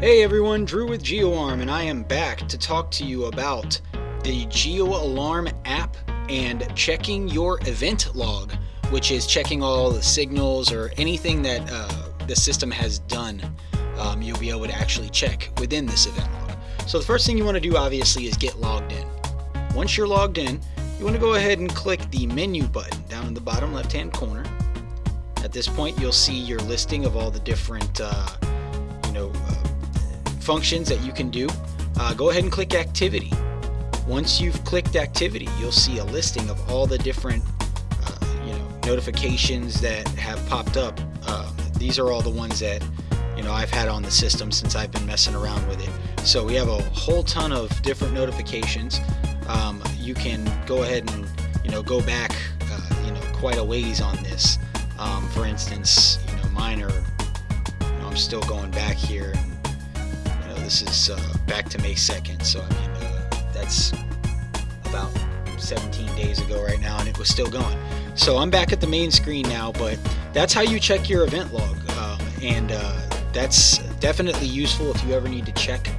Hey everyone, Drew with GeoArm, and I am back to talk to you about the GeoArm app and checking your event log, which is checking all the signals or anything that uh, the system has done. Um, you'll be able to actually check within this event log. So the first thing you want to do obviously is get logged in. Once you're logged in, you want to go ahead and click the menu button down in the bottom left hand corner. At this point you'll see your listing of all the different uh, you know uh, functions that you can do, uh, go ahead and click activity. Once you've clicked activity, you'll see a listing of all the different uh, you know, notifications that have popped up. Um, these are all the ones that you know I've had on the system since I've been messing around with it. So we have a whole ton of different notifications. Um, you can go ahead and you know go back uh, you know quite a ways on this. Um, for instance, you know mine are you know, I'm still going back here. And, you know this is uh, back to May 2nd, so I mean, uh, that's about 17 days ago right now, and it was still going. So I'm back at the main screen now, but that's how you check your event log, um, and uh, that's definitely useful if you ever need to check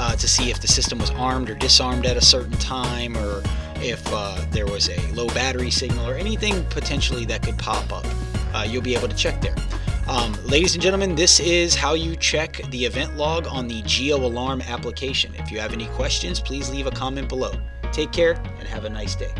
uh, to see if the system was armed or disarmed at a certain time, or if uh, there was a low battery signal, or anything potentially that could pop up. Uh, you'll be able to check there. Um, ladies and gentlemen, this is how you check the event log on the GeoArm application. If you have any questions, please leave a comment below. Take care and have a nice day.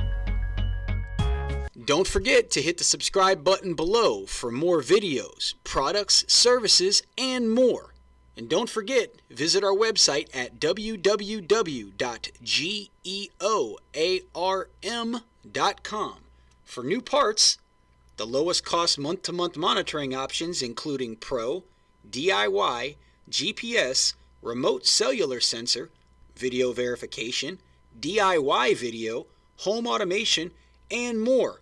Don't forget to hit the subscribe button below for more videos, products, services, and more. And don't forget, visit our website at www.geoarm.com for new parts the lowest cost month to month monitoring options, including Pro, DIY, GPS, remote cellular sensor, video verification, DIY video, home automation, and more.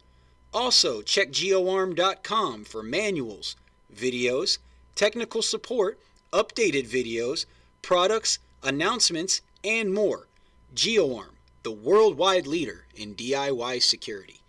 Also, check geoarm.com for manuals, videos, technical support, updated videos, products, announcements, and more. GeoArm, the worldwide leader in DIY security.